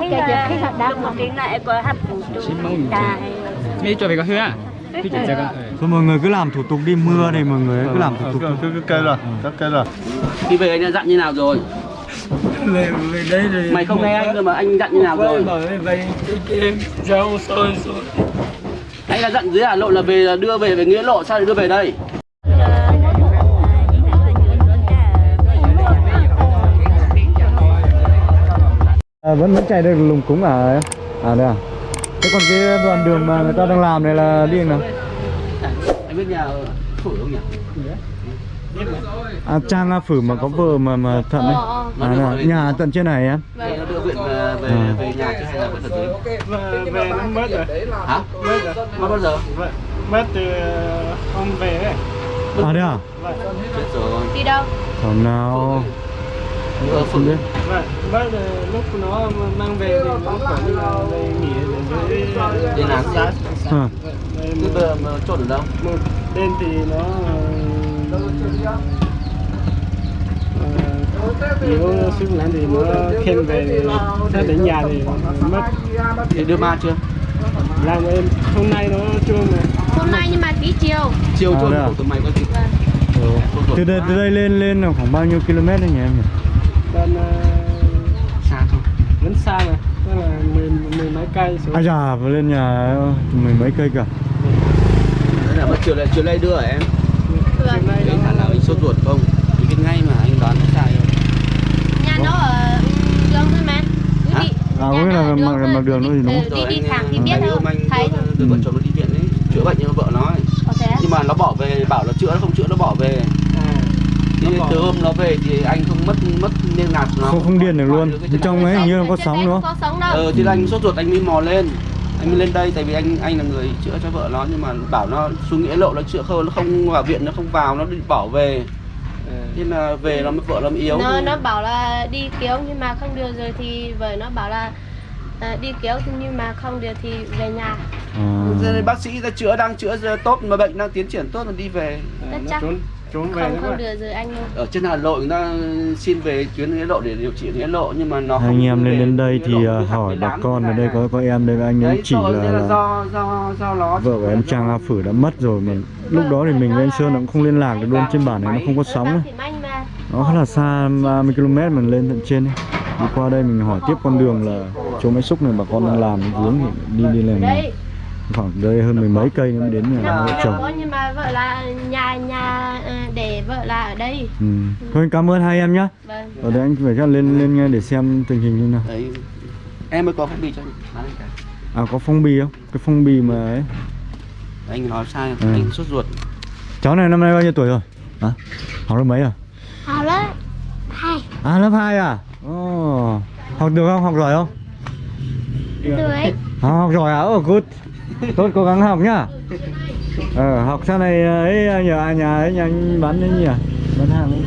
cái giờ khi họ đang một tiếng lại có phụ trụ mi cho về có hứa à? Thôi mọi người cứ làm thủ tục đi mưa này mọi người cứ làm thủ tục cứ cứ kêu rồi cứ kêu rồi. Đi về anh đã dặn như nào rồi? về về đây rồi Mày không nghe anh cơ mà anh dặn như nào rồi? về em Anh đã dặn dưới Hà Nội là về là đưa về về Nghĩa Lộ sao lại đưa về đây? À, vẫn vẫn chạy được lùng cúng à? Em? à đây à. Thế còn cái đoạn đường mà người ta đang làm này là đi nào? Anh biết nhà Phổi không nhỉ? à trang phử mà có vợ mà mà thận đấy à, là nhà tận trên này em Thế nó đưa viện về về, À. về nhà chứ hay là về dưới? nó mất rồi. Hả? mất rồi Mất bao giờ? Mất từ hôm về ấy. À đây à? Vậy Chết rồi. Đi đâu? Hôm nào Ờ, biết vậy mất rồi lúc nó mang về thì nó phải đi vào về nghỉ ở dưới Đi làm giá. Vậy Thế một, bây giờ mà chốt ở đâu? một bên thì nó ờ, nếu sức lắm thì nó khen về า đến nhà thì mất Thì đưa ma chưa? làm em hôm nay nó chưa mà hôm nay nhưng mà tí chiều Chiều đây à? của tụi mày có gì? Chốt rồi. từ đây từ đây lên lên là khoảng bao nhiêu km đấy nhỉ em nhỉ còn ờ, Xa thôi. vẫn xa mà tức là mười mười mấy cây xuống. À già vừa lên nhà mười mấy cây cả Đấy là mất chiều lại chiều nay đưa hả em? Chiều nay nào anh sốt ruột không? Anh biết ngay mà anh đoán nó sai rồi. Nhà nó ở đường thôi mà. Cứ đi À, có nghĩa là mặt- mặt đường thôi thì đúng Ừ, đi đi thẳng thì biết anh thôi. Thấy thôi đưa vợ Ừ. chồng nó đi viện ấy. Chữa bệnh cho vợ nó nhưng mà nó bỏ về bảo là chữa nó không chữa nó bỏ về thì từ hôm nó về thì anh không mất mất liên lạc nó. Không không điền được luôn. trong ấy hình như là có sóng nữa không? Có sóng đâu. Ờ thì là anh sốt ruột anh mới mò lên. Anh mới lên đây tại vì anh anh là người chữa cho vợ nó nhưng mà bảo nó xuống nghĩa lộ nó chữa không nó không vào viện nó không vào nó đi bỏ về. À, thế là về nó mới vợ nó mới yếu. Nó nó bảo là đi kéo nhưng mà không được rồi thì vợ nó bảo là à, đi kéo nhưng mà không được thì về nhà. À. Bác sĩ ra chữa đang chữa tốt mà bệnh đang tiến triển tốt mà đi về. À, chắc. Trốn trốn về không không được rồi anh ơi ở trên Hà Nội người ta xin về tuyến nghĩa lộ để điều trị nghĩa lộ nhưng mà nó không anh em về lên đến đây thì Lộ, à, hỏi bà con ở đây có có em đây anh ấy chỉ là, là do do do nó vợ của em Trang A Phử đã mất rồi mà lúc đó thì mình lên Sơn nó cũng không liên lạc được luôn trên bản này nó không có sóng ấy. nó khá là xa 30 km mình lên tận trên ấy. đi qua đây mình hỏi tiếp con đường là chỗ máy xúc này bà con đang làm vướng thì đi đi làm đây. Khoảng đây hơn mười mấy cây nữa mới đến nhà vợ chồng vợ là nhà nhà à, để vợ là ở đây. Ừ. thôi cảm ơn hai em nhá. Vâng. Ở đây anh phải chắc lên lên nghe để xem tình hình như nào. Đấy em mới có phong bì cho anh. À có phong bì không? Cái phong bì mà ấy. Anh nói sai Ừ. anh sốt ruột. Cháu này năm nay bao nhiêu tuổi rồi? Hả? Học lớp mấy à? Học lớp hai. À lớp 2 à? Ồ. học được không? Học giỏi không? Tuổi À, học giỏi à? Oh, good. Tốt cố gắng học nhá. Ờ, học sau này ấy nhờ à, nhà ấy nhà anh bán đấy nhỉ? Bán hàng ấy.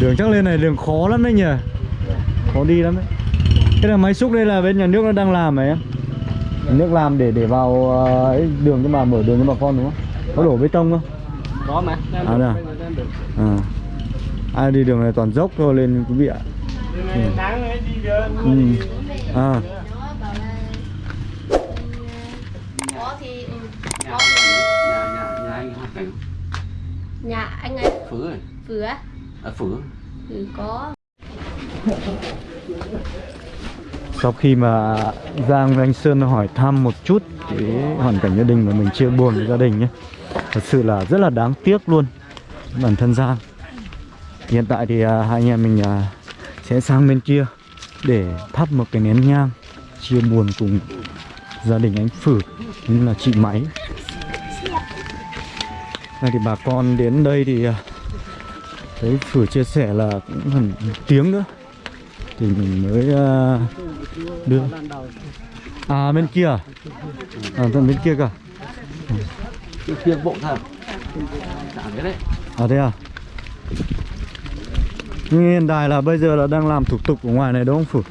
Đường chắc lên này đường khó lắm đấy nhỉ? Khó đi lắm đấy. Cái là máy xúc đây là bên nhà nước nó đang làm này em. Nhà nước làm để để vào ờ, ấy, đường cho bà mở đường cho bà con đúng không? Có đổ bê tông không? có mà đang À, được, à? đang được. À. Ai đi đường này toàn dốc thôi lên quý vị ạ. Được Ừ. À. nó bảo là có thì ừ, nhà có nhà nhà nhà anh hoàn cảnh nhà anh ấy. Phứ rồi phử á. À, phứ. Ừ, có. Sau khi mà Giang với anh Sơn hỏi thăm một chút cái hoàn cảnh gia đình mà mình chia buồn với gia đình nhé Thật sự là rất là đáng tiếc luôn Bản thân Giang. Hiện tại thì à, hai anh em mình à, sẽ sang bên kia Để thắp một cái nén nhang Chia buồn cùng gia đình anh Phử Như là chị Máy Này thì bà con đến đây thì à, Thấy Phử chia sẻ là cũng gần tiếng nữa. Thì mình mới ờ, đưa. À bên kia à, à bên kia cả cái kia bộ thật. Đấy. À thế à? Nhưng hiện tại là bây giờ là đang làm thủ tục ở ngoài này đúng không Phử?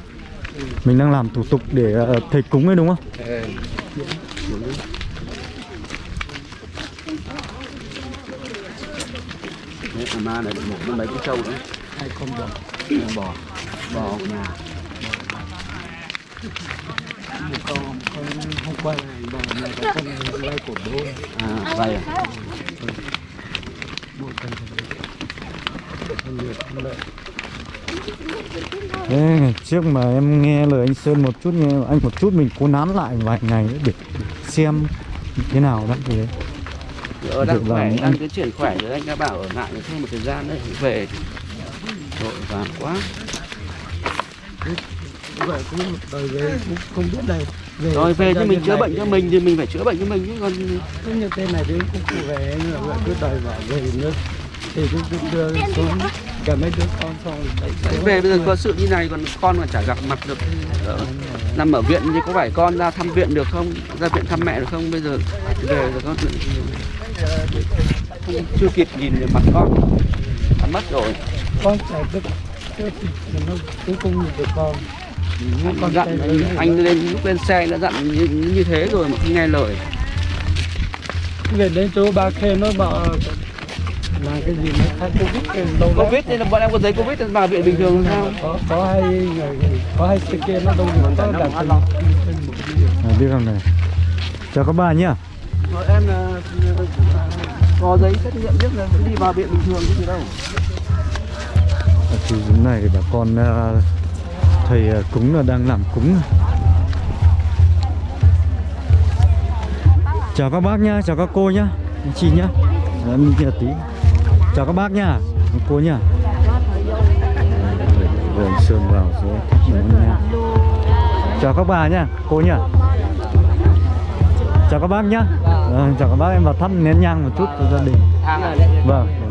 Mình đang làm thủ tục để ờ, thầy cúng ấy đúng không ma này một nó mấy cái trâu đấy hai con bò. Con bò bỏ nhà. Còn hôm hôm qua này bà nhà có con này vay cổ đô à vậy à? Thế ngày trước mà em nghe lời anh Sơn một chút nghe anh một chút mình cố nán lại vài ngày nữa để xem thế nào đó thì đấy. ở đang Được khỏe rồi, đang tiến triển khỏe rồi anh đã bảo ở lại thêm một thời gian nữa thì về vội vàng quá Vậy cũng một đời về cũng không biết đây về rồi về thì mình chữa bệnh cho mình thì mình phải chữa bệnh cho mình chứ còn Cứ như thế này thì cũng không về vậy cứ đòi bảo về nữa. Thì cũng cứ đưa xuống cả mấy đứa con xong Đấy, về bây giờ có sự như này còn con mà chả gặp mặt được thì đỡ. nằm ở viện thì có phải con ra thăm viện được không? Ra viện thăm mẹ được không? Bây giờ về rồi con không chưa kịp nhìn được mặt con. Đã mất rồi. Con chạy được chứ thì nó cũng không nhìn được con. Anh con dặn anh, lên lúc lên xe đã dặn như, như thế rồi mà không nghe lời. Về đến chỗ ba khê nó bảo là cái gì nó khai covid lắm. covid thì là bọn em có giấy covid vào viện bình thường sao? Có có hai người có hai kia nó đâu có đặt À, biết không này. Chào các bạn nhá Em là có giấy xét nghiệm biết là đi vào viện bình thường chứ gì đâu? Ở thì dưới này thì bà con ờ, thầy ờ, cúng là đang làm cúng. Chào các bác nhá chào các cô nhá anh chị nhá. Đấy, mình kia tí. Chào các bác nhá cô nhá. Vườn sơn vào sẽ thích chào các bà nhá cô nhá chào các bác nhá. Ờ, chào các bác em vào thắp nén nhang một chút cho gia đình. Vâng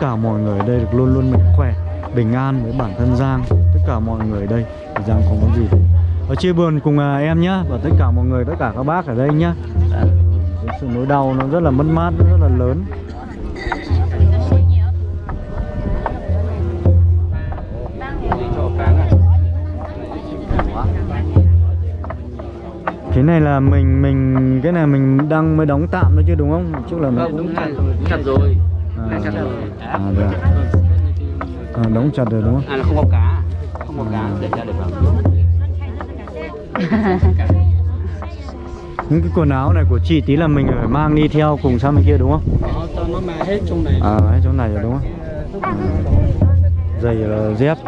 cả mọi người ở đây được luôn luôn mạnh khỏe bình an với bản thân Giang. Tất cả mọi người ở đây thì Giang không có gì. Ở chia buồn cùng à, em nhá và tất cả mọi người tất cả các bác ở đây nhá. Cái sự nỗi đau nó rất là mất mát rất là lớn. Cái này là mình mình cái này mình đang mới đóng tạm thôi chứ đúng không? Chứ là nó không đúng chặt rồi chặt rồi. À, được. à, đóng chặt rồi đúng không? À là không có cá. Không có cá để ra để vào những cái quần áo này của chị tí là mình phải mang đi theo cùng sang bên kia đúng không? Đó, nó mà hết trong này. À hay chỗ này rồi đúng không? Giày là dép.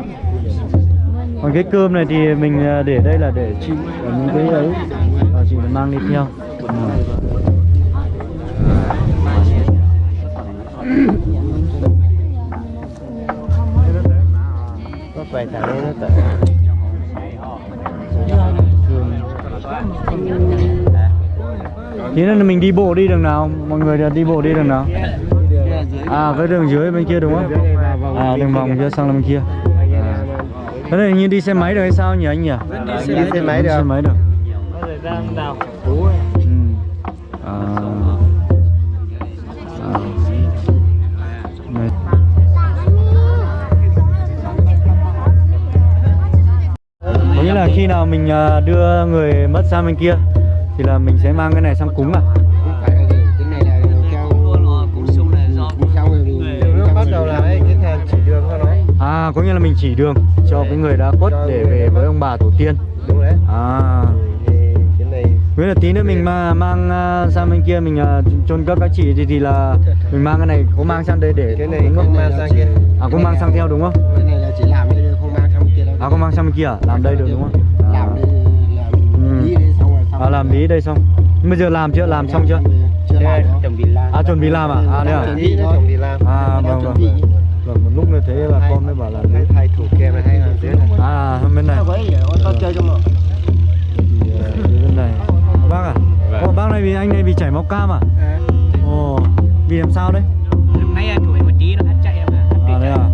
Còn cái cơm này thì mình à, để đây là để chị và những cái ấy. À, chị mang đi theo. Ừ. quay thẳng lên nó tự thế nên là mình đi bộ đi đường nào? Mọi người là đi bộ đi đường nào? À cái đường dưới bên kia đúng không? À đường vòng kia sang bên kia. À. cái này như đi xe máy được hay sao nhỉ anh nhỉ? Đi xe máy được xe máy được nghĩa là khi nào mình à, đưa người mất sang bên kia thì là mình sẽ mang cái này sang cúng à không phải là gì cái này là theo cúng xong rồi mình nó bắt đầu là ấy cái thèn chỉ đường cho nó à có nghĩa là mình chỉ đường cho cái người đã khuất để về với ông bà tổ tiên. Đúng đấy. À. Thì cái này Với là tí nữa mình mà mang à, sang bên kia mình à, chôn cất các chị thì thì là mình mang cái này có mang sang đây để cái này không mang sang kia. À có mang sang theo đúng không? À có mang sang bên kia à? Làm đây được đúng không? À, làm đi làm Ừ. đi đi xong rồi à làm bí đây xong. Bây giờ làm chưa? Làm xong chưa? chưa làm trồng vịt la À chuẩn bị làm à? À đây à? chuẩn bị làm À vâng vâng. Vâng một lúc như thế là con mới bảo là hay thay thủ kèm này hay là thế À, bên này. Con chơi cho mà. Thì, ờ, bên này. Bác à? Vâng. Ồ, bác này bị anh này bị chảy máu cam à? Ồ, bị làm sao đấy? lúc nãy anh tuổi một tí nó hết chạy mà À đây à?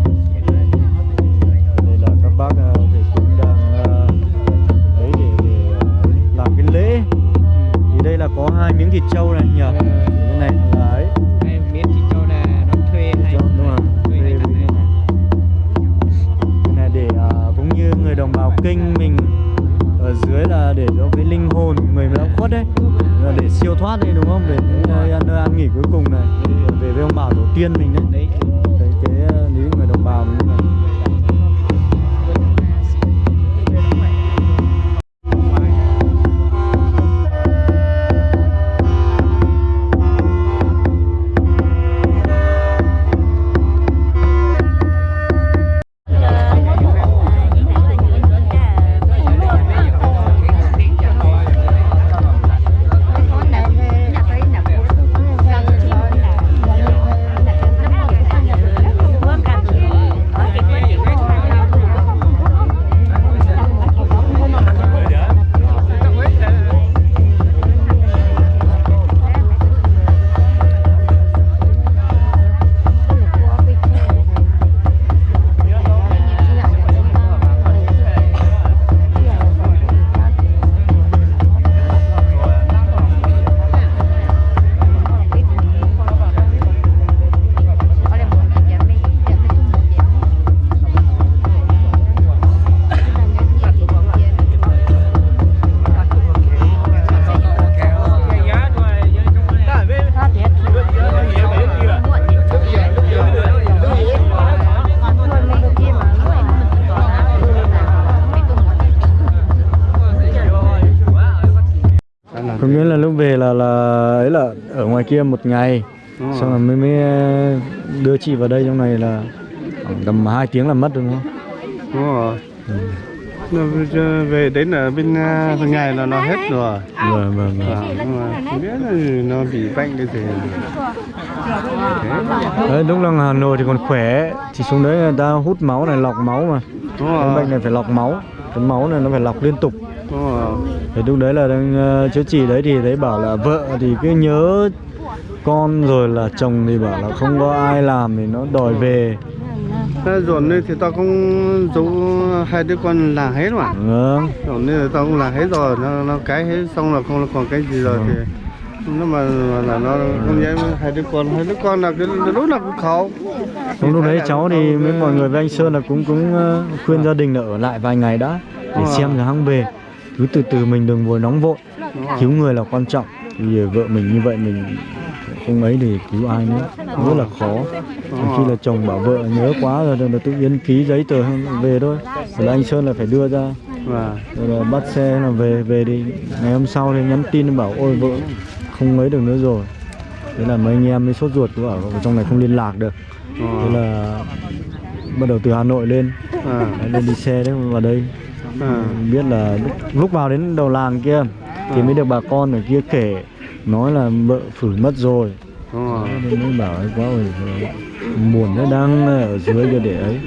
Có hai miếng thịt trâu này nhỉ? Thì Bên này là ấy. Đây, miếng thịt trâu là nó thuê hay Trâu, đúng không? thuê bên ăn này. Cái này để à, cũng như người đồng bào kinh mình ở dưới là để cho cái linh hồn người đã khuất đấy là để siêu thoát đấy đúng không để đến nơi ăn nơi an nghỉ cuối cùng này về với ông bà tổ tiên mình đấy đấy đấy kia một ngày Đúng rồi. xong rồi mới mới ờ, đưa chị vào đây trong này là khoảng tầm 2 tiếng là mất đúng không Đúng rồi. Nó về- đến ở bên à, bên ngày là nó hết rồi. vâng vâng vâng không biết là nó bị bệnh cái gì. Đấy lúc là Hà Nội thì còn khỏe thì xuống đấy người ta hút máu này lọc máu mà Đúng cái rồi. bệnh này phải lọc máu cái máu này nó phải lọc liên tục Đúng rồi. thì lúc đấy là đang ờ, chữa trị đấy thì thấy bảo là vợ thì cứ nhớ con rồi là chồng thì bảo là không có ai làm thì nó đòi về. Dồn này thì tao cũng giấu hai đứa con là hết mà. vâng. Dồn này thì tao cũng là hết rồi, nó nó cái hết xong là không còn cái gì rồi thì nó mà, mà là nó không dám hai đứa con hai đứa con là cái lúc nào cũng khó Không lúc đấy cháu thì với mọi người với anh Sơn là cũng cũng ờ, khuyên gia đình là ở lại vài ngày đã để Ờ. xem rồi hăng về. Cứ từ từ mình đừng vội nóng vội. Cứu người là quan trọng. Giờ vợ mình như vậy mình không ấy thì cứu ai nữa? Rất là khó. Khi là chồng bảo vợ nhớ quá rồi là tự yên ký giấy tờ về thôi. Rồi là anh Sơn là phải đưa ra. Và rồi là bắt xe là về về đi ngày hôm sau thì nhắn tin bảo ôi vợ không ấy được nữa rồi. Thế là mấy anh em mới sốt ruột bảo ở trong này không liên lạc được. Thế là bắt đầu từ Hà Nội lên. À, Đấy, lên đi xe đấy vào đây. À, biết là lúc, lúc vào đến đầu làng kia thì mới được bà con ở kia kể nói là vợ phử mất rồi. Đúng rồi. Thế nên mới bảo ấy quá rồi buồn nó đang ở dưới kia để ấy.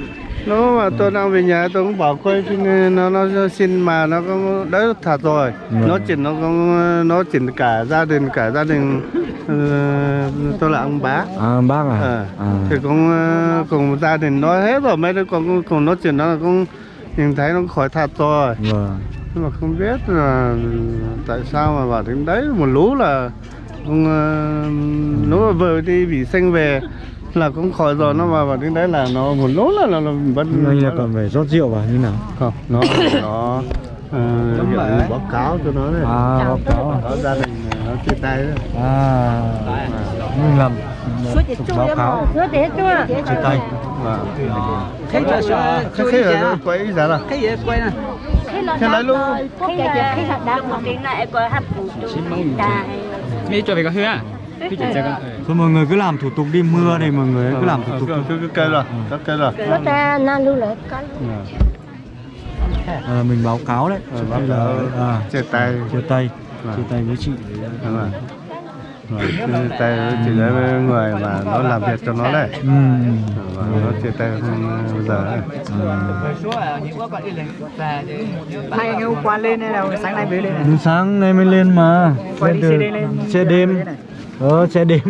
Nó mà tôi đang về nhà tôi cũng bảo quay thì nó nó xin mà nó có đấy thật rồi. Vâng. nó chỉ nó có nó chỉ cả gia đình cả gia đình ờ, tôi là ông bá à bác à, Ờ, à. thì cũng ờ, cùng gia đình nói hết rồi mấy đứa con cũng cùng nói chuyện nó là cũng nhìn thấy nó khỏi thật rồi. Vâng nhưng mà không biết là tại sao mà bảo đến đấy một lú là uh, nếu mà vừa đi bị sinh về là cũng khỏi rồi nó mà vào đến đấy là nó một lú là là, là vẫn anh là còn phải rót rượu vào như nào? Không nó nó uh, báo cáo cho nó này à báo cáo. Nó gia đình nó chia tay đấy. À mình làm báo cáo. chia tay Thế là nó quấy giá là gì quay nè thế lấy luôn. khi khi là đã một cái này có hạt củ mi cho về có hứa à? Thôi mọi người cứ làm thủ tục đi mưa này mọi người cứ làm thủ tục cứ cứ kêu rồi cứ kêu rồi nó ta nan cái dạ. ờ, mình báo cáo đấy. Ờ, báo cáo. À, chia tay. chia tay. Vâng. Chia tay với chị. Đấy. Rồi chia tay chỉ với người mà nó làm việc cho nó đấy. Ừ. và nó chia tay không bây giờ ấy. hai anh hôm qua lên hay là sáng nay mới lên này? Đến sáng nay mới lên mà. Lên từ- xe đêm ờ xe đêm.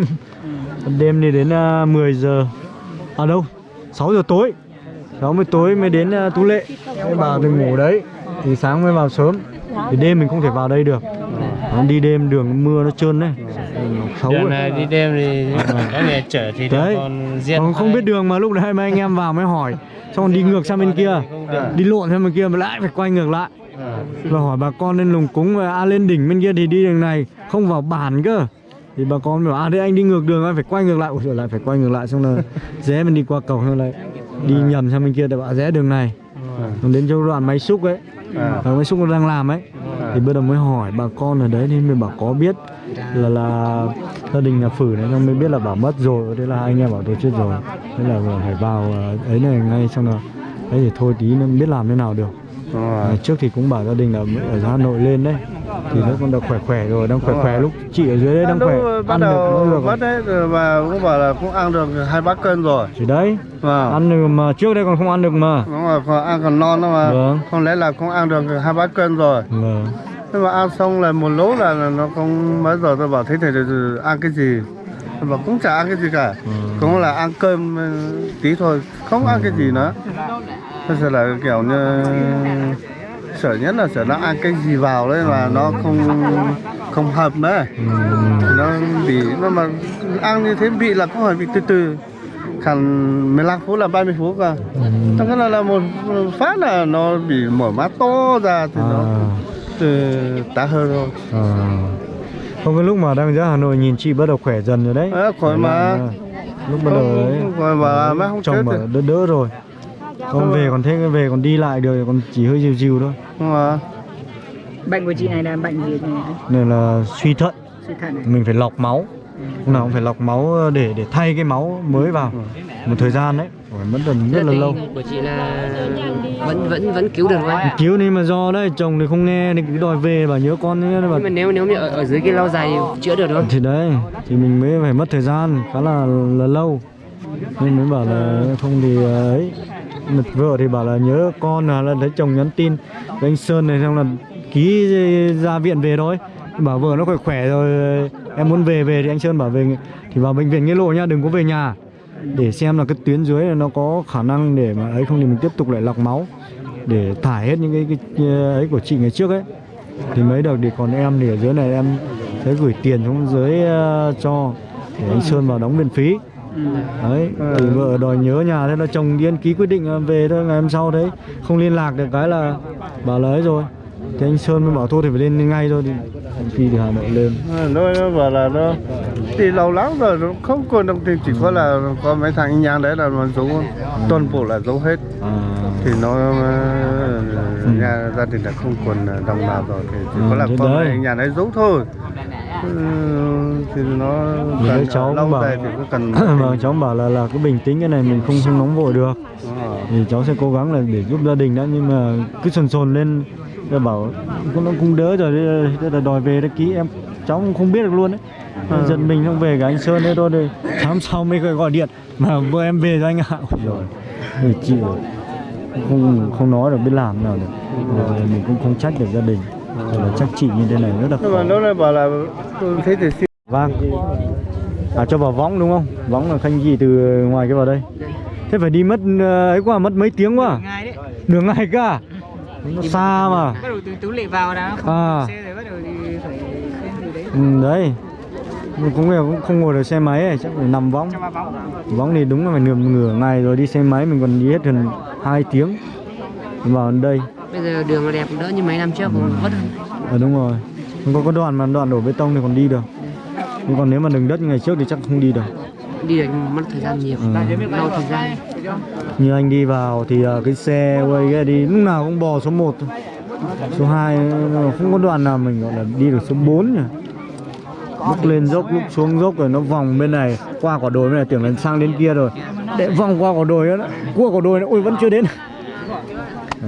Đêm thì đến uh, 10 giờ. À đâu? 6 giờ tối. 6 giờ tối mới đến uh, Tú Lệ. Mới vào từ ngủ đấy. Thì sáng mới vào sớm. Thì đêm mình không thể vào đây được Nó đi đêm đường mưa nó trơn đấy. Xấu Đường này đi đêm thì có người chở thì Đấy. còn giết Còn không biết đường mà lúc đấy mấy anh em vào mới hỏi. Xong rồi đi ngược sang bên kia. Đi lộn sang bên kia mà lại phải quay ngược lại. Và hỏi bà con lên lùng cúng à, lên đỉnh bên kia thì đi đường này không vào bản cơ. Thì bà con bảo à đấy anh đi ngược đường anh phải quay ngược lại. Giời, lại phải quay ngược lại xong là rẽ mình đi qua cầu xong lại đi nhầm sang bên kia để bảo rẽ đường này. Đến chỗ đoạn máy xúc ấy. À. máy xúc nó đang làm ấy thì bây giờ mới hỏi bà con ở đấy thì mới bảo có biết là là gia đình nhà phử này, xong mới biết là bảo mất rồi. Thế là hai anh em bảo tôi chết rồi. Thế là phải vào ờ, ấy này ngay xong rồi. Đấy thì thôi tí nó biết làm thế nào được. À, trước thì cũng bảo gia đình là ở Hà Nội lên đấy. Thì nó còn được khỏe khỏe rồi đang khỏe khỏe. lúc chị ở dưới đấy đang khỏe bắt ăn được nó đầu được. mất đấy và cũng bảo là cũng ăn được hai bát cân rồi. Thì đấy vâng. ăn được mà trước đây còn không ăn được mà. Đúng rồi còn ăn còn non đó mà. Vâng. không lẽ là cũng ăn được hai bát cân rồi. Vâng. Nhưng mà ăn xong là một lỗ là là nó không mấy giờ tôi bảo thế thì ăn cái gì? Tôi bảo cũng chả ăn cái gì cả. Cũng là ăn cơm ừ, tí thôi không ăn cái gì nữa bây giờ là kiểu như sợ nhất là sợ nó ăn cái gì vào đấy mà nó không không hợp nữa nó bị nó mà ăn như thế bị là cũng phải bị từ từ khoảng 15 phút là 30 phút cơ Thế cái là, là một phát là nó bị mở mắt to ra thì nó à. từ tá hơn rồi À. Không cái lúc mà đang ra Hà Nội nhìn chị bắt đầu khỏe dần rồi đấy. à, khỏi mà À, Lúc bắt đầu đấy. không khỏi mà má không Chồng bảo đỡ đỡ rồi. Không về còn thế về còn đi lại được còn chỉ hơi dìu dìu thôi. không mà bệnh của chị này là bệnh gì này Nên là suy thận, suy thận này mình phải lọc máu. Lúc nào cũng phải lọc máu để để thay cái máu mới vào. Một thời gian đấy, phải mất tầm rất là lâu. của chị là vẫn vẫn vẫn cứu được thôi Cứu nên mà do đấy chồng thì không nghe thì cứ đòi về bảo nhớ con ấy mà nhưng mà nếu nếu như ở, ở dưới cái lâu dài thì chữa được đúng không? Thì đấy thì mình mới phải mất thời gian khá là là lâu. Nên mới bảo là không thì ờ, ấy mà vợ thì bảo là nhớ con là, là thấy chồng nhắn tin với anh Sơn này xong là ký ra viện về thôi. Bảo vợ nó khỏe khỏe rồi em muốn về về thì anh Sơn bảo về. Thì vào bệnh viện nghĩa lộ nha, đừng có về nhà. Để xem là cái tuyến dưới này nó có khả năng để mà ấy không thì mình tiếp tục lại lọc máu. Để thải hết những cái, cái ấy của chị ngày trước ấy. Thì mấy được thì còn em thì ở dưới này em sẽ gửi tiền xuống dưới uh, cho để anh Sơn vào đóng viện phí đấy thì vợ đòi nhớ nhà thế là chồng điên ký quyết định ờ, về thôi ngày hôm sau đấy không liên lạc được cái là bảo là ấy rồi. Thì anh Sơn mới bảo thôi thì phải lên ngay thôi thì anh Phi thì Hà Nội lên. À, nó nó bảo là nó đi lâu lắm rồi nó không còn đồng tiền chỉ có là có mấy thằng anh nhang đấy là nó giấu toàn bộ là giấu hết. À, thì nó ờ, nhà gia đình là không còn đồng nào rồi thì chỉ có Ừ, là thế con đấy. này nhà đấy giấu thôi. Ừ, thì nó đấy cần cháu cũng lâu bảo- dài thì cũng cần vâng cháu bảo là là cứ bình tĩnh cái này mình không không nóng vội được. Ờ. thì cháu sẽ cố gắng là để giúp gia đình đã nhưng mà cứ sồn sồn lên. Rồi bảo cũng nó cũng đỡ rồi thế là đòi về đã ký em. Cháu cũng không biết được luôn đấy. Ừ. giật mình không về cả anh Sơn đấy thôi thì sáng sau mới gọi điện. Mà vợ em về rồi anh ạ. Rồi rồi. không không nói được biết làm nào được. Rồi mình cũng không trách được gia đình rồi là trách chị như thế này rất là nhưng mà khó. nó lại bảo là ừ, thế thì xin vâng. À cho vào võng đúng không? Võng là khanh gì từ ngoài cái vào đây. Thế phải đi mất ờ, ấy quá mất mấy tiếng quá. Đường ngày cả à? nó xa mà. bắt đầu từ tú lệ vào đã không À. xe rồi bắt đầu thì phải từ đấy. Ừ, đấy. Cũng cũng không ngồi được xe máy ấy, chắc phải nằm võng. Võng. Thì đúng là phải nửa nửa ngày rồi đi xe máy mình còn đi hết gần 2 tiếng. Vào đây bây giờ đường là đẹp đỡ như mấy năm trước còn vất hơn ờ đúng rồi. Không có có đoạn mà đoạn đổ bê tông thì còn đi được. Nhưng còn nếu mà đường đất như ngày trước thì chắc không đi được. Đi được mất thời gian nhiều. Ừ. lâu thời gian. Như anh đi vào thì ờ, cái xe quay cái đi lúc nào cũng bò số 1 thôi. Số 2 không có đoạn nào mình gọi là đi được số 4 nhỉ. Lúc lên dốc lúc xuống dốc rồi nó vòng bên này qua quả đồi bên này tưởng là sang đến kia rồi. Để vòng qua quả đồi đó qua quả đồi nó ui vẫn chưa đến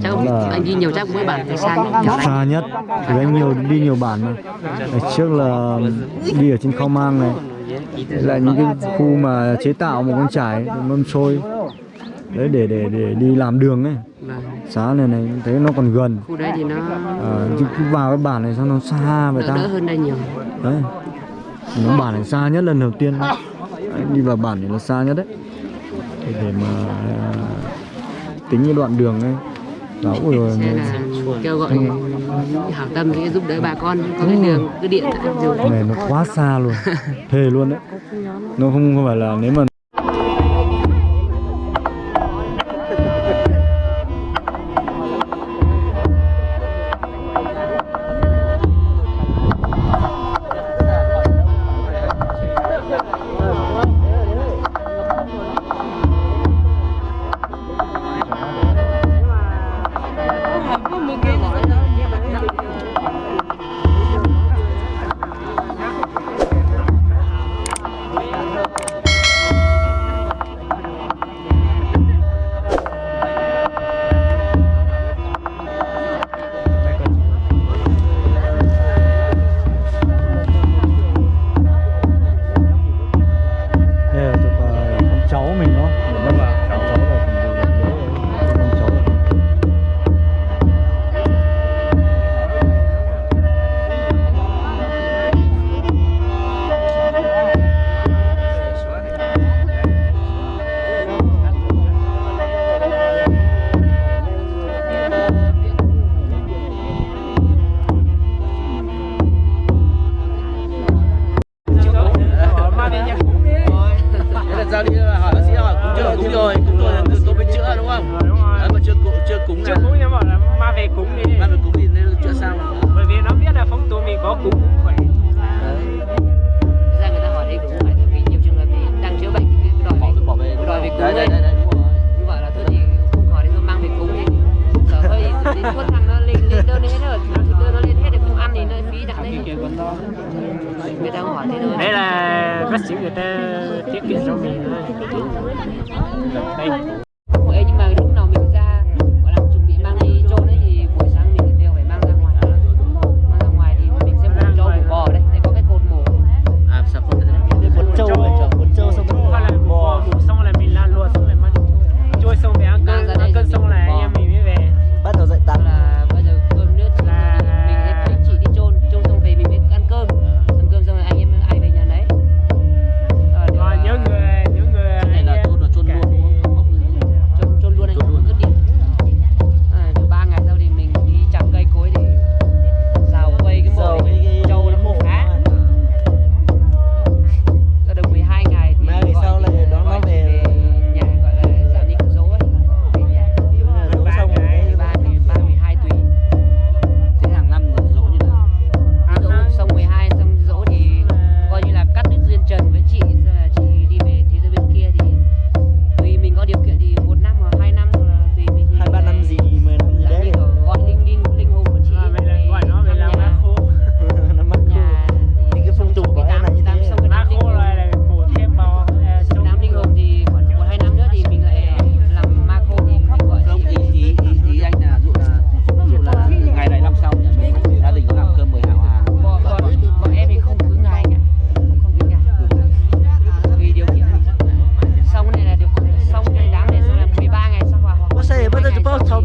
chắc là anh đi nhiều chắc mỗi bản phải xa nhất xa nhất thì anh nhiều đi nhiều bản mà. Ở trước là đi ở trên khao mang này. Là những cái khu mà chế tạo một con trải mâm xôi. Đấy để để để đi làm đường ấy. Xá này này thấy nó còn gần. Khu đấy thì nó ờ, à, chứ cứ vào cái bản này sao nó xa vậy ta đỡ hơn đây nhiều. Đấy. Nó bản này xa nhất lần đầu tiên. Đấy, đi vào bản này nó xa nhất đấy. Để mà à, tính cái đoạn đường ấy. Dạ, đó là kêu gọi hảo tâm sẽ giúp đỡ bà con có cái đường cái điện này nó quá xa luôn. Thề luôn đấy. Nó không phải là nếu mà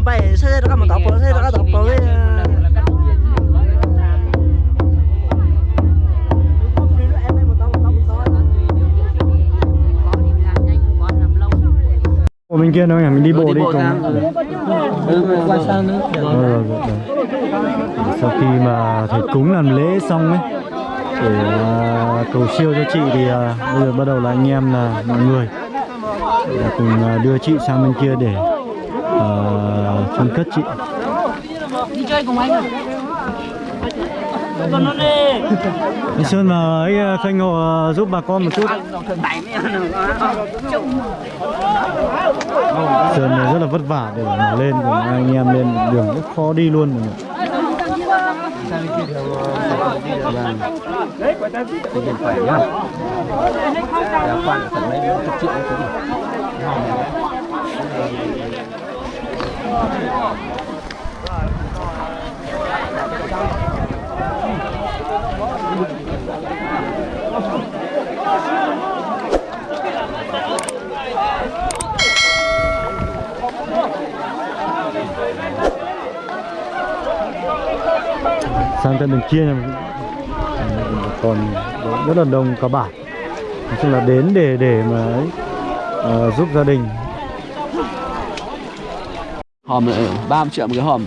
bay xe đó mà tóc xe đó tóc rồi Ủa bên kia đâu nhỉ? Mình đi bộ đi cùng. Ờ, sau khi mà thầy cúng làm lễ xong ấy, để ờ, cầu siêu cho chị thì ờ, bây giờ bắt đầu là anh em là mọi người cùng đưa chị sang bên kia để phân cất chị. Đi chơi cùng anh à? anh Sơn và ấy ờ, Khanh Hồ ờ, giúp bà con một chút. Sơn này rất là vất vả để mà lên còn anh em lên đường rất khó đi luôn rồi Đấy, vâng sang tận đường kia còn rất là đông cả bản nói chung là đến để để mà ấy, uh, giúp gia đình hòm này 30 triệu một cái hòm.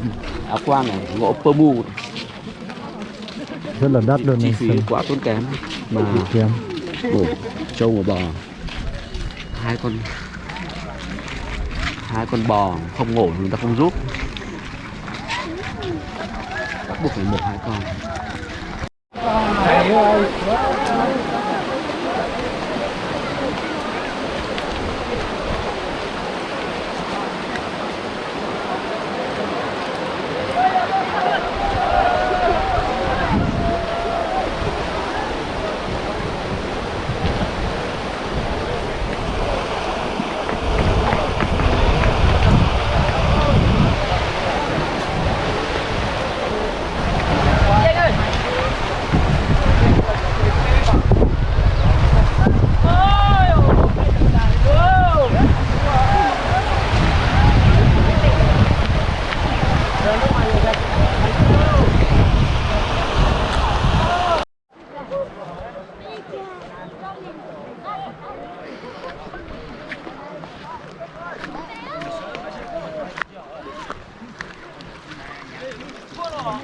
Áo quang này gỗ pơ mu. Rất là đắt luôn chi phí quá tốn kém. Mà kém. ngủ trâu ngủ bò. Hai con hai con bò không ngủ người ta không giúp. Bắt buộc phải một hai con con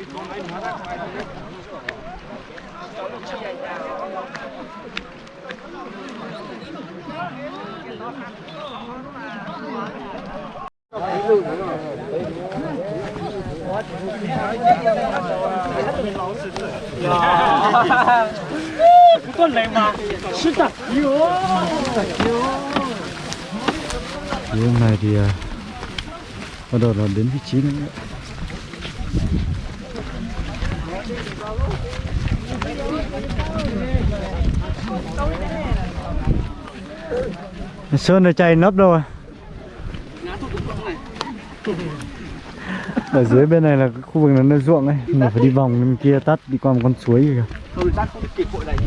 hôm nay thì à, bắt đầu là đến vị trí nữa. Sơn này chạy nấp rồi ở dưới bên này là khu vực là nơi ruộng ấy mình phải đi vòng bên kia tắt đi qua một con suối kìa. Tắt không kịp này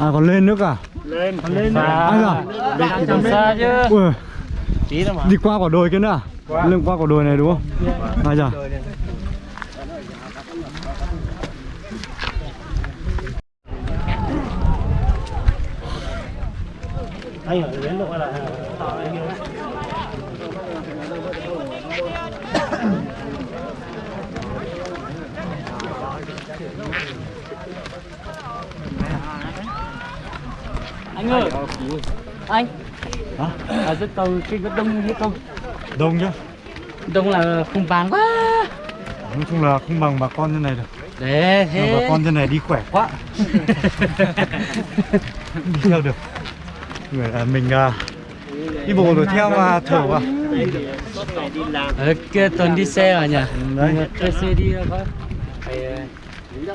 à còn lên nữa cả? Lên. Lên ai à lên trong xa chứ. Ui. Mà. Đi qua quả đồi kia nữa à? Lên qua quả đồi này đúng không? Ai chà anh ở đến độ là anh ơi! Anh! Hả? ở dưới cầu cái có đông hay không? Đông chứ đông là không bán quá! Nói chung là không bằng bà con như này được. Để Nhưng mà bà con như này đi khỏe quá. Đi theo được mình à, đi bộ đuổi theo mà thở vào. Ở kia tuần đi xe à nhỉ? Đấy. Thuê xe đi có phải ờ,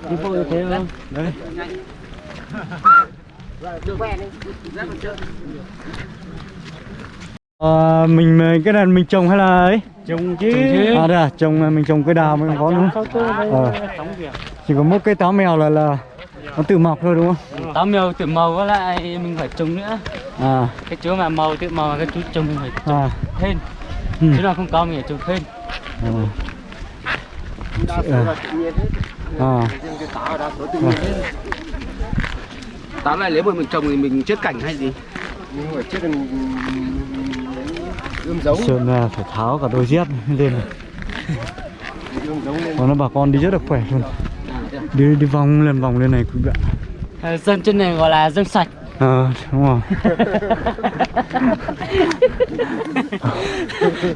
đi bộ như thế không? Đấy. Ờ, mình mình- cái này mình trồng hay là ấy? Trông chứ. À đây à trồng là mình trồng cây đào mới có đúng không? Ờ. chỉ có một cây táo mèo là là nó tự mọc thôi đúng không? Táo mèo tự màu với lại mình phải trồng nữa. À. Cái chỗ mà màu tự màu cái chú trồng mình phải trồng à. thêm ừ. chứ nào không có mình phải trồng thêm Ờ. đa số là tự nhiên hết à. Riêng cái táo là đa số tự nhiên hết táo này nếu mà mình trồng thì mình chết cảnh hay gì? Nhưng mà chết ươm giống. Sơn là phải tháo cả đôi dép này. lên. Còn nó bà con đi rất là khỏe luôn đi đi vòng lên vòng lên này quý ạ. À, dân trên này gọi là dân sạch. Ờ đúng rồi.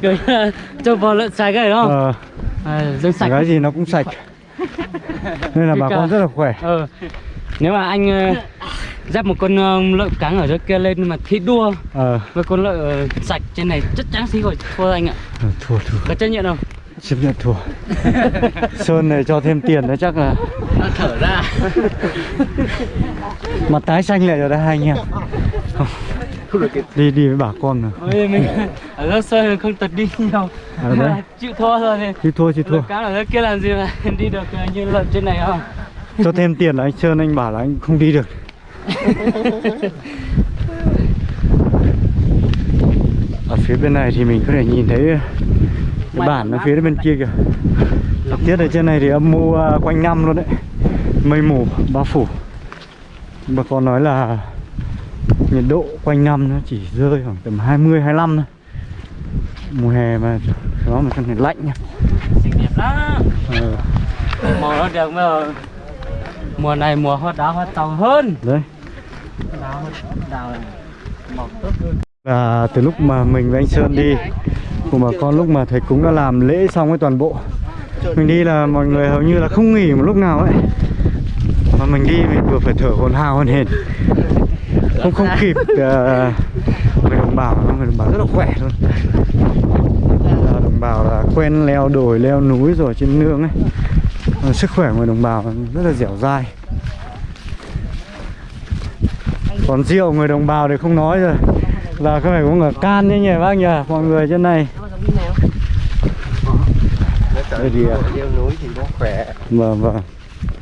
Kiểu cho bò lợn sạch ấy đúng không? Ờ. À, dân sạch. Cái gì nó cũng sạch. Nên là bà con rất là khỏe. Ờ. Nếu mà anh ờ, dắt một con ờ, lợn cắn ở dưới kia lên mà thi đua ờ. với con lợn ờ, sạch trên này chắc chắn sẽ gọi thua anh ạ. Ờ, thua thua. Có chấp nhận không chấp nhận thua. Sơn này cho thêm tiền nữa chắc là. Nó thở ra. Mặt tái xanh lại rồi đấy hai anh em. Đi đi với bà con rồi Ôi, mình ở lớp sơn không tật đi nhiều. À, đấy. chịu thua rồi thì chứ thua chứ thua. Cắn ở dưới kia làm gì mà đi được ờ, như lợn trên này không? Cho thêm tiền là anh sơn anh bảo là anh không đi được. Ở phía bên này thì mình có thể nhìn thấy cái bản ở phía bên kia kìa. Tiết ở trên này thì âm mưu à, quanh năm luôn đấy. Mây mù bao phủ. Bà con nói là nhiệt độ quanh năm nó chỉ rơi khoảng tầm 20 25 thôi. Mùa hè mà đó mà trong này lạnh nha xinh đẹp lắm. Ờ, màu nó được mà. Mùa này mùa hoa đào hoa tàu hơn. Đấy. Đào đào màu tốt hơn. Là từ lúc mà mình với anh Sơn đi cùng bà con lúc mà thầy cúng đã làm lễ xong cái toàn bộ. Mình đi là mọi người hầu như là không nghỉ một lúc nào ấy. Mà mình đi mình vừa phải thở hồn hào hồn hển. Không không kịp uh, người đồng bào người đồng bào rất là khỏe luôn Là đồng bào là quen leo đồi leo núi rồi trên nương ấy. Sức khỏe người đồng bào rất là dẻo dai. Còn rượu người đồng bào thì không nói rồi. Là có phải uống ở can nhé nhỉ bác nhỉ mọi người trên này Thì à, leo núi thì nó khỏe. Vâng vâng.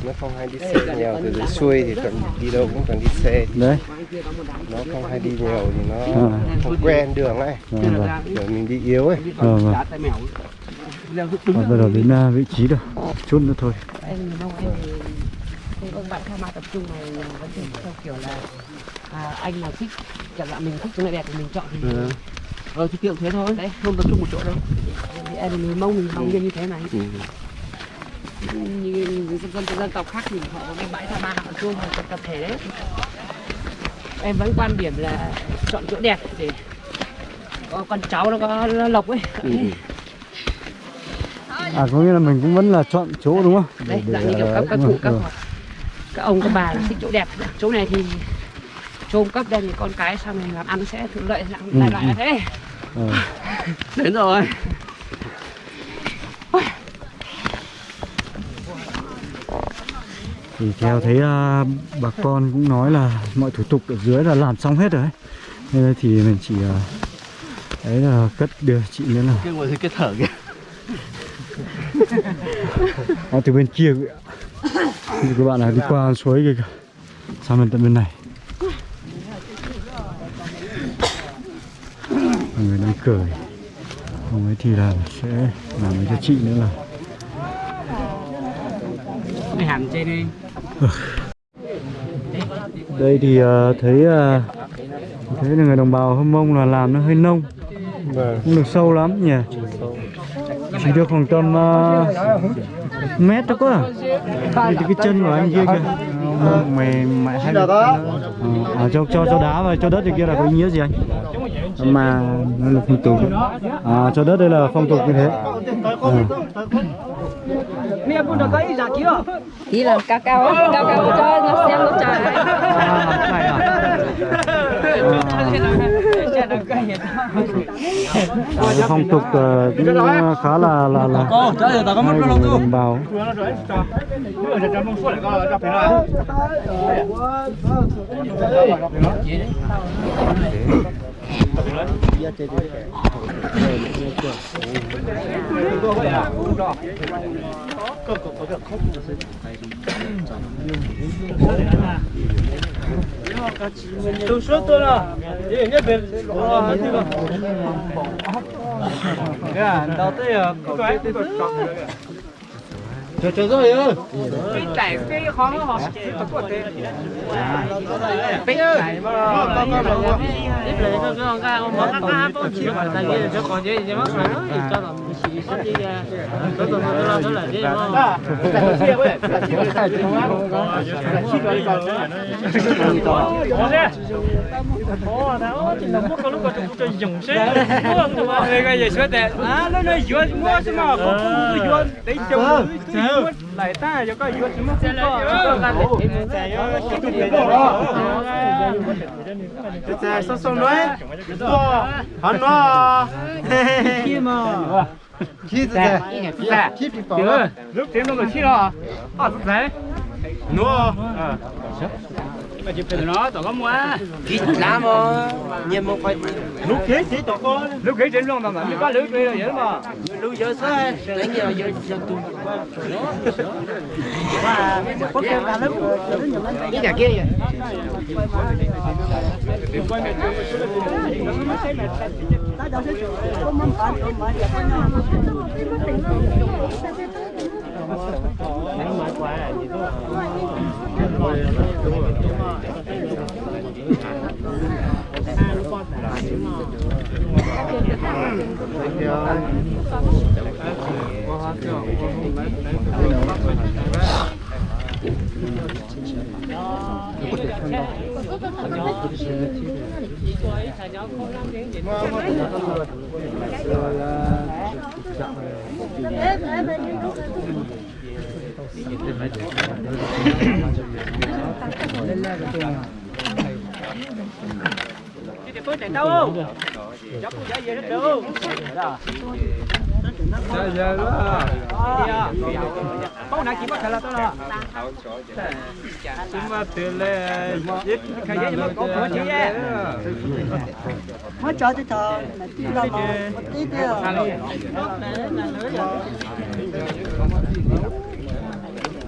Nó không hay đi xe nhiều từ dưới xuôi thì cần đi đâu cũng cần đi xe. Đấy. Nó không hay đi nhiều thì nó À. không quen đường ấy. Vâng vâng. Rồi mình đi yếu ấy. Vâng vâng. Và bắt đầu đến à, vị trí rồi chút nữa thôi. Em mong em thì không các bạn tham gia tập trung này vẫn thường theo kiểu là à, anh nào thích chẳng hạn mình thích chỗ này đẹp thì mình chọn thì ờ thì kiểu thế thôi. Đấy không tập trung một chỗ đâu. Thì em mình mong mình mong như như thế này. Ừ. như dân dân dân tộc khác thì họ có cái bãi tha ma họ chuông họ tập tập thể đấy. Em vẫn quan điểm là chọn chỗ đẹp để có con cháu nó có lộc ấy. Ừ. à có nghĩa là mình cũng vẫn là chọn chỗ đúng không? Đấy Để- dạng như kiểu các các cụ rồi, các ừ. các ông các bà là thích chỗ đẹp. Chỗ này thì trôm cấp đây thì con cái sau này làm ăn sẽ thuận lợi lại Ừ, lại, là ừ. thế Ờ. đến rồi thì theo thấy à, bà con cũng nói là mọi thủ tục ở dưới là làm xong hết rồi ấy. nên thì mình chỉ à, đấy là cất đưa chị nữa là cái ngồi dưới cái thở kìa à, từ bên kia các bạn là đi qua suối kia kìa sang bên tận bên này cười. Ông ấy thì là sẽ làm cho chị nữa là cái hàm trên đi. Đây thì ờ, thấy ờ, thấy là người đồng bào hâm mông là làm nó hơi nông. Không được sâu lắm nhỉ? Chỉ được khoảng tầm uh, mét thôi cơ à. Thì cái chân của anh kia kìa. Ờ, mày mày hay ờ, à, cho cho cho đá và cho đất thì kia là có ý nghĩa gì anh mà nó là phong tục à, cho đất đây là phong tục như thế à. ý là cao cao cao cao cho nó xem nó trời À, à? À, phong tục ờ, cũng khá là là là hay của người đồng bào 都说多了，也也别我这个，看到这个，搞这个。chờ chờ rồi ơi cái cái khó họ tập của thế bây giờ con con con tiếp lấy con con ca con món ca tôi chỉ tại vì cho con gì chứ mất rồi cho nó chỉ sẽ đi tôi tôi tôi lo tôi là đi không Ồ, đó chỉ là một cái lúc đó chúng tôi dùng xe, không được mà. Người ta giờ sửa đẹp, à, nó nó vừa mua chứ mà, không có vừa đấy chồng lại ta, cho dựa 什么 không có, làm để em chạy yo, cái cái gì đó. Thế sao sao nói hắn nó kia mà khi thế Dạ. khi bị bỏ lúc tiến nó chỉ đó. Ờ, đấy. nó Mà chụp hình nó, tao có mua. khi làm mà nhưng mà phải lúc thế chỉ tao con. Lúc cái trên luôn mà mà có lưới kia rồi vậy mà. lưu giờ sao lấy nhiều giờ giờ tu có kêu cả lắm cái nhà kia vậy Bông này chỉ có thể là tôi là. mà tiền lệ ít Khởi giấy mà có có chữ nhé. Mới cho tôi thờ, một tí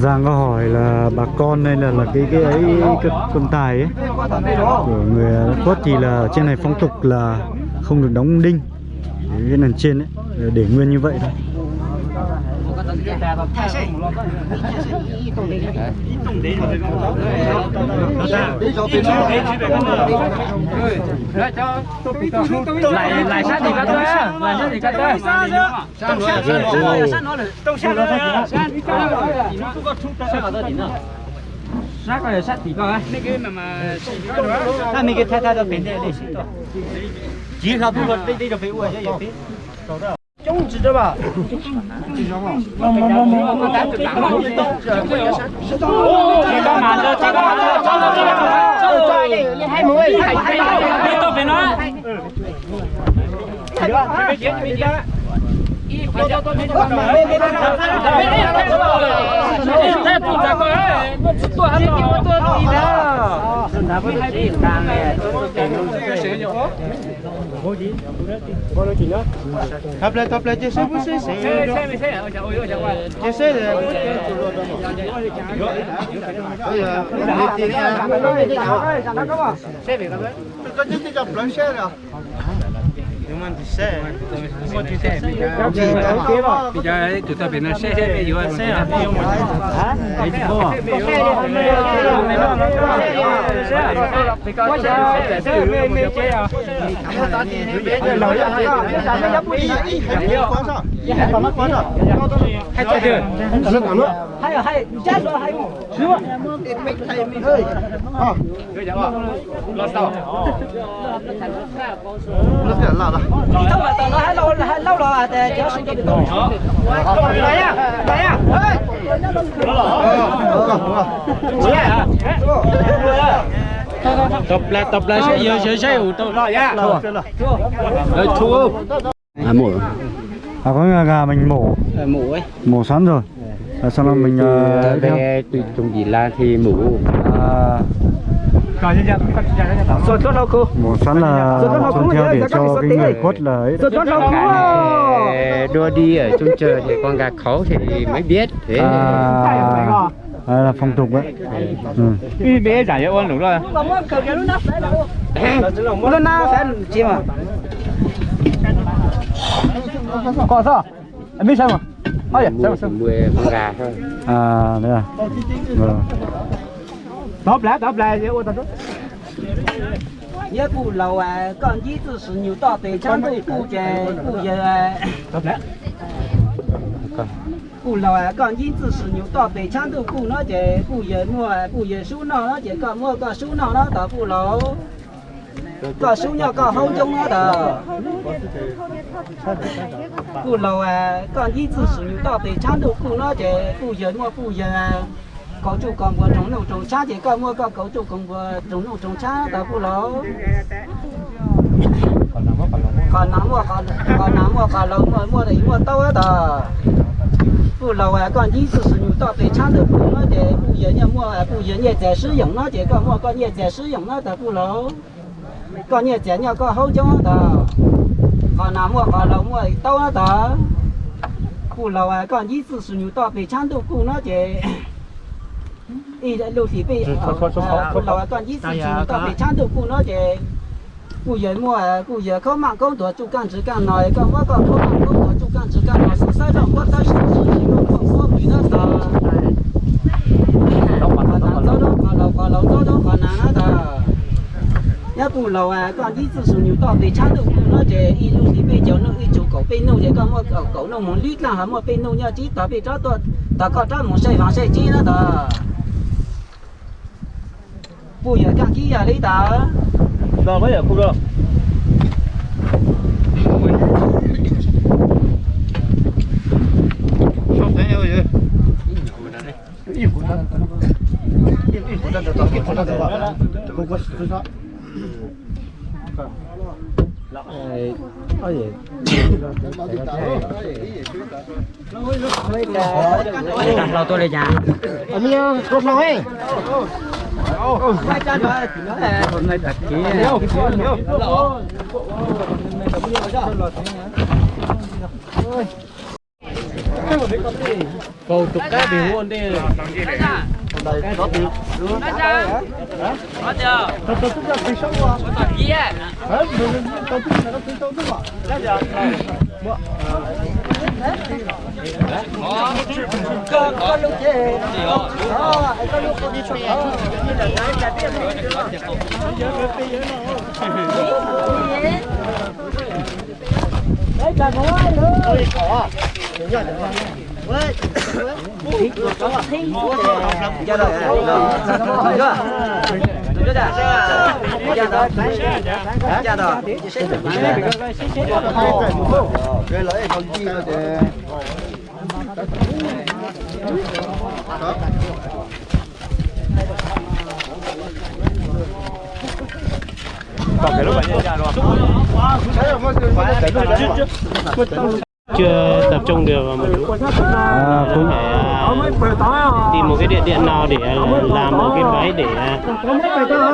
Giang có hỏi là bà con đây là là cái cái ấy, cái con tài ấy. Của người Quốc thì là ở trên này phong tục là không được đóng đinh, cái nền trên ấy, để nguyên như vậy thôi. Lại lại sát thì cắt thôi. Lại sát cắt thôi. Tông sát nó sát nó tông sát nó sát sát cái sát thì coi. Cái mà mà ta mình cái thay thay cho bên đây để. Chỉ là bu đây đây là phải uống chứ gì. 中指的吧？我我我我我打打嘛，这干嘛的？这干嘛的？走走走走，你还没还还别到别了。别别别别别！ thắp lên thắp lên chứ xe xe xe xe xe xe xe xe xe xe xe xe một chiếc xe bây giờ tụi ta bên nó xe xe bây giờ xe là đi không hả đấy chứ không có xe xe mê mê chế à chơi chưa là chết rồi lo sao nó sẽ là là Đi thông là tờ nó hay lâu hay lâu rồi à, để cho sinh cho được tốt. Đấy à, đấy à, ơi. tập lại tập lại xe giờ xe xe ủ tôi Rồi nhá. rồi thua. À mổ à có gà, mình mổ. Mổ ấy. Mổ sẵn rồi. À, sau đó mình uh, về tùy trùng gì là thì mổ. À, Còn như vậy, còn như vậy. Rồi tốt đâu cô? mổ sẵn là chôn theo để cho cái người khuất là ấy. Rồi đua đi ở trong chờ thì con gà khó thì mới biết thế à, à, là phong tục đấy. Ừ. Đi bé giải ơn đúng rồi. Nó phải chi mà. Có sao? Em biết sao mà? Ôi dạ, sao sao? mua con gà thôi à đấy à vâng Đốp lá, đốp lá, ô tao Nhớ cụ lầu à, còn gì từ sự nhiều tỏ tế trang tụ cụ chè, cụ giờ à. Đốp lá. Cụ lầu à, còn gì từ sự nhiều tỏ tế trang tụ cụ nó chè, cụ giờ mua à, cụ giờ số nó nó chè, còn mua có số nó nó tỏ cụ lầu. 干手艺干好种啊的，不老啊，个椅子是用大杯砖都不那的，不热么不热啊。搞就干部，种路种菜的，搞么搞搞做干部，种农种菜的不老。搞南么搞南，搞南么搞南么，么的么多的，不老啊，个椅子是用大白砖头不那的，不硬也么不热也在使用那的，搞么搞也在使用那的不老。讲你讲你讲好久了，讲南岳、讲老岳都了，讲古楼啊，讲椅子树牛刀被铲到古了，只，伊在楼梯边，古楼啊，讲椅子树牛刀被铲到古了，只，古岳摩啊，古岳可慢可多做兼职，干来讲我讲可慢可多做兼职，干来是山上我带手机，我靠我背了他。Cụ lâu lầu à con đi từ xuống nhiều to về cha được nó để y luôn đi bây giờ nó y chỗ cậu bên nâu để con mua cậu cậu nó muốn lít là hả mua bên nâu nhá chỉ tao bị cho tôi tao có cho muốn xây phòng xây chi nữa tao bù giờ càng chi giờ đi tao Rồi mấy giờ khu rồi. Không thấy đâu vậy? Lâu tôi lên nhà Ông nhớ cột nói. quay chân rồi nó là hôm nay đặt kỹ Cầu tục cái bị luôn đi. cho rồi chưa chưa chưa chưa rồi chưa rồi. Cái lưỡi con chi nó thì chưa tập trung được vào một lúc. À, cũng phải tìm một cái địa điểm nào để làm một cái váy để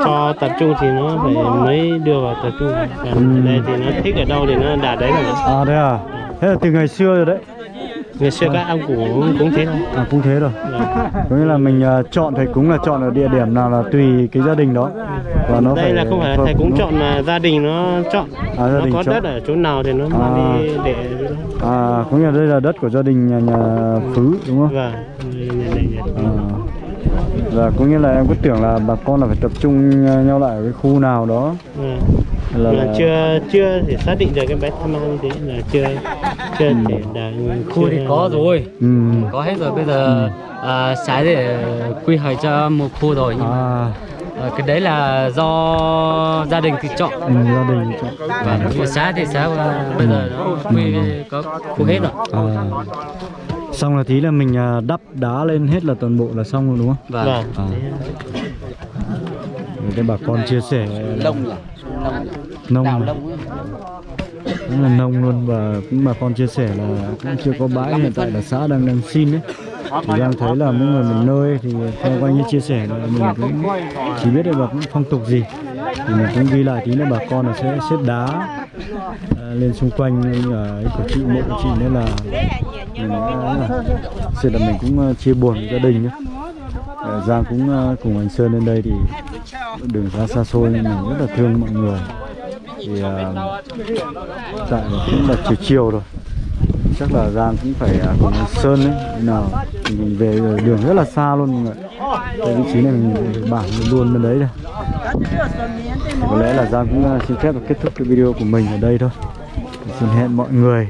cho tập trung thì nó phải mới đưa vào tập trung. Còn đây thì nó thích ở đâu thì nó đạt đấy rồi à thế à? Thế là từ ngày xưa rồi đấy ngày xưa các ông cũng cũng thế thôi. À cũng thế rồi. Có nghĩa là mình à, chọn thầy cúng là chọn ở địa điểm nào là tùy cái gia đình đó. Và nó đây phải là không phải là thầy cúng chọn mà gia đình nó chọn. À, gia nó đình có chọn. đất ở chỗ nào thì nó À. mang đi để à có nghĩa là đây là đất của gia đình nhà, nhà phứ đúng không? Và à. và có nghĩa là em cứ tưởng là bà con là phải tập trung nhau lại ở cái khu nào đó. Là, là chưa chưa thể xác định được cái bé tham ăn như thế là chưa chưa thể đạt khu thì có rồi. Ừ. có hết rồi. Bây giờ à, xã để quy hoạch cho một khu rồi. Nhưng mà à. À, cái đấy là do gia đình tự chọn. Ừ, gia đình chọn. Và của xã thì xã à, bây giờ nó quy có khu hết rồi. À. xong là tí là mình à, đắp đá lên hết là toàn bộ là xong rồi đúng không? Và vâng. À. Để cho bà con chia sẻ. Lông nhỉ nông. Đào lông cũng là nông luôn và cũng bà con chia sẻ là cũng chưa có bãi hiện tại là xã đang đang xin đấy thì đang thấy là mỗi người một nơi thì theo coi như chia sẻ là mình cũng chỉ biết được cũng phong tục gì. Thì mình cũng ghi lại tí nữa bà con là sẽ xếp đá à, lên xung quanh ở ấy của chị mộ của chị nên là mình đã- sự là mình cũng ờ, chia buồn với gia đình nhé Ờ, Giang cũng cùng anh Sơn lên đây thì đường xa xa xôi nên mình rất là thương mọi người thì tại là cũng là chiều chiều rồi. Chắc là Giang cũng phải ờ, cùng Sơn đấy nào mình về đường rất là xa luôn mọi người. Cái vị trí này mình bảng luôn bên đấy rồi thì có lẽ là Giang cũng xin phép và kết thúc cái video của mình ở đây thôi. Xin hẹn mọi người.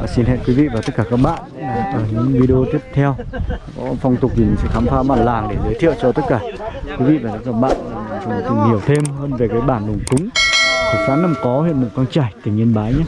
Và xin hẹn quý vị và tất cả các bạn ở những video tiếp theo. Có phong tục gì mình sẽ khám phá bản làng để giới thiệu cho tất cả quý vị và các bạn cùng tìm hiểu thêm hơn về cái bản đồng cúng của xã Nam Có, huyện Mù Căng chảy tỉnh Yên Bái nhé.